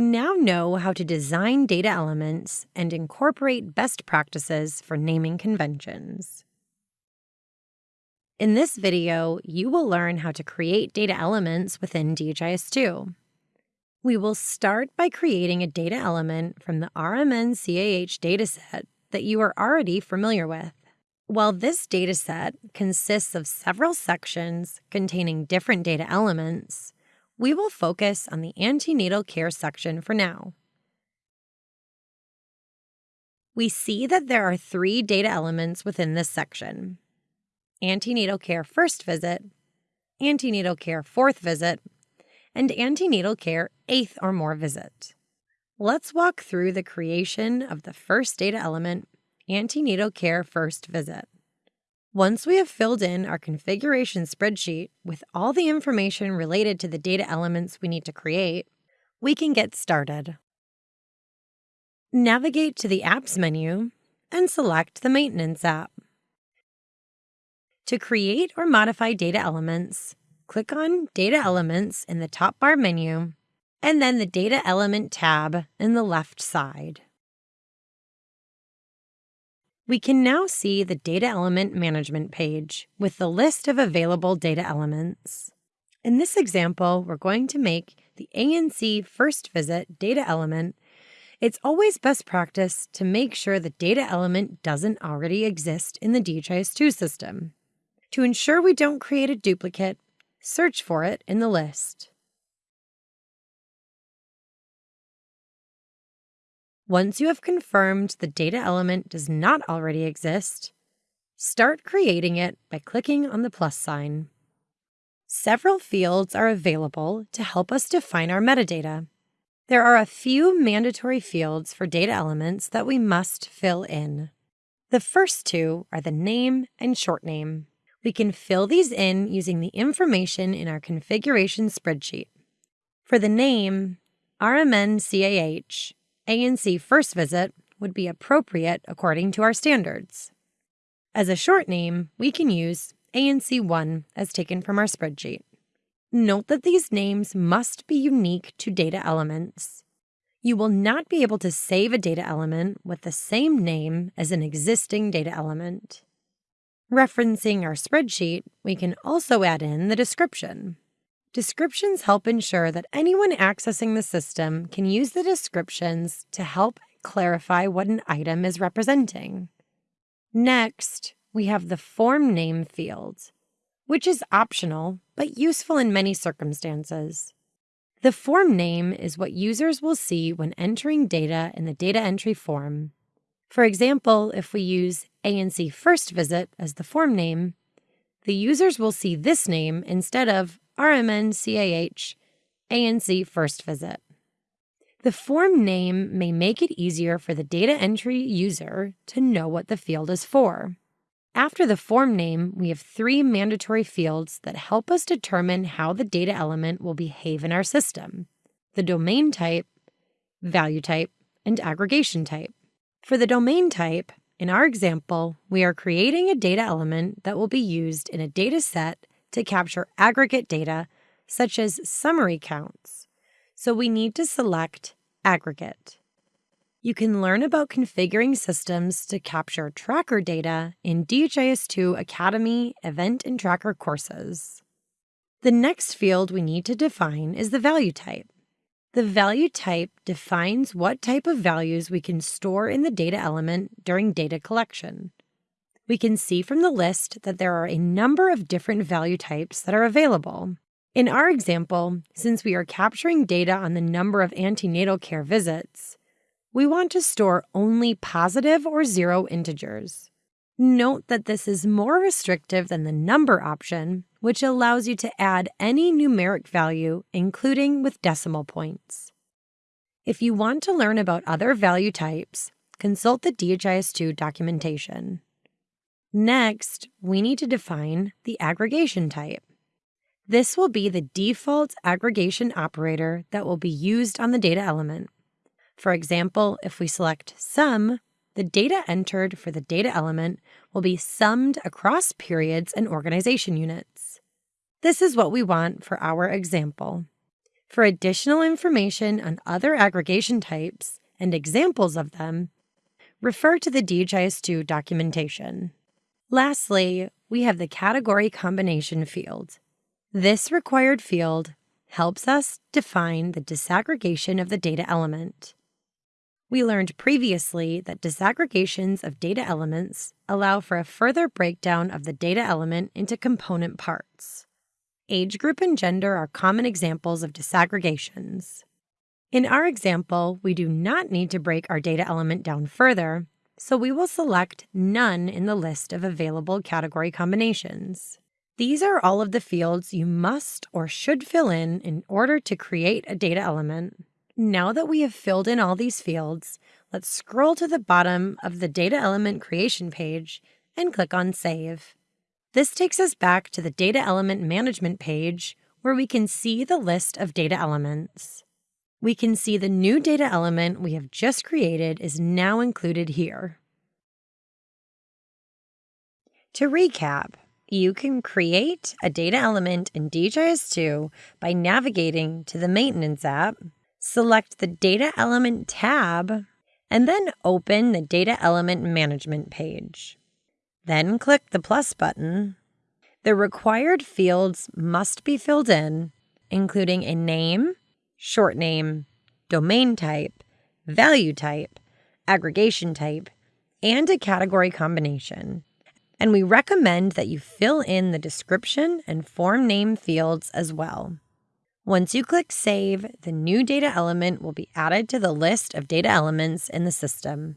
know how to design data elements and incorporate best practices for naming conventions. In this video, you will learn how to create data elements within DHIS2. We will start by creating a data element from the RMN-CAH dataset that you are already familiar with. While this dataset consists of several sections containing different data elements, we will focus on the antenatal care section for now. We see that there are three data elements within this section. Antenatal care first visit, antenatal care fourth visit, and antenatal care eighth or more visit. Let's walk through the creation of the first data element, antenatal care first visit. Once we have filled in our configuration spreadsheet with all the information related to the data elements we need to create, we can get started. Navigate to the Apps menu and select the Maintenance app. To create or modify data elements, click on Data Elements in the top bar menu and then the Data Element tab in the left side. We can now see the Data Element Management page with the list of available data elements. In this example, we're going to make the ANC First Visit data element. It's always best practice to make sure the data element doesn't already exist in the DHIS2 system. To ensure we don't create a duplicate, search for it in the list. Once you have confirmed the data element does not already exist, start creating it by clicking on the plus sign. Several fields are available to help us define our metadata. There are a few mandatory fields for data elements that we must fill in. The first two are the name and short name. We can fill these in using the information in our configuration spreadsheet. For the name, RMN-CAH ANC first visit would be appropriate according to our standards. As a short name, we can use ANC1 as taken from our spreadsheet. Note that these names must be unique to data elements. You will not be able to save a data element with the same name as an existing data element. Referencing our spreadsheet, we can also add in the description. Descriptions help ensure that anyone accessing the system can use the descriptions to help clarify what an item is representing. Next, we have the form name field, which is optional but useful in many circumstances. The form name is what users will see when entering data in the data entry form. For example, if we use ANC First Visit as the form name, the users will see this name instead of RMN CAH ANC first visit. The form name may make it easier for the data entry user to know what the field is for. After the form name, we have three mandatory fields that help us determine how the data element will behave in our system the domain type, value type, and aggregation type. For the domain type, in our example, we are creating a data element that will be used in a data set to capture aggregate data, such as summary counts, so we need to select Aggregate. You can learn about configuring systems to capture tracker data in DHIS2 Academy Event and Tracker courses. The next field we need to define is the value type. The value type defines what type of values we can store in the data element during data collection we can see from the list that there are a number of different value types that are available. In our example, since we are capturing data on the number of antenatal care visits, we want to store only positive or zero integers. Note that this is more restrictive than the number option, which allows you to add any numeric value, including with decimal points. If you want to learn about other value types, consult the DHIS2 documentation. Next, we need to define the aggregation type. This will be the default aggregation operator that will be used on the data element. For example, if we select sum, the data entered for the data element will be summed across periods and organization units. This is what we want for our example. For additional information on other aggregation types and examples of them, refer to the DHIS2 documentation. Lastly, we have the category combination field. This required field helps us define the disaggregation of the data element. We learned previously that disaggregations of data elements allow for a further breakdown of the data element into component parts. Age group and gender are common examples of disaggregations. In our example, we do not need to break our data element down further, so we will select None in the list of available category combinations. These are all of the fields you must or should fill in in order to create a data element. Now that we have filled in all these fields, let's scroll to the bottom of the data element creation page and click on Save. This takes us back to the data element management page where we can see the list of data elements. We can see the new data element we have just created is now included here. To recap, you can create a data element in DHIS2 by navigating to the Maintenance app, select the Data Element tab, and then open the Data Element Management page. Then click the plus button. The required fields must be filled in, including a name, short name, domain type, value type, aggregation type, and a category combination and we recommend that you fill in the description and form name fields as well. Once you click Save, the new data element will be added to the list of data elements in the system.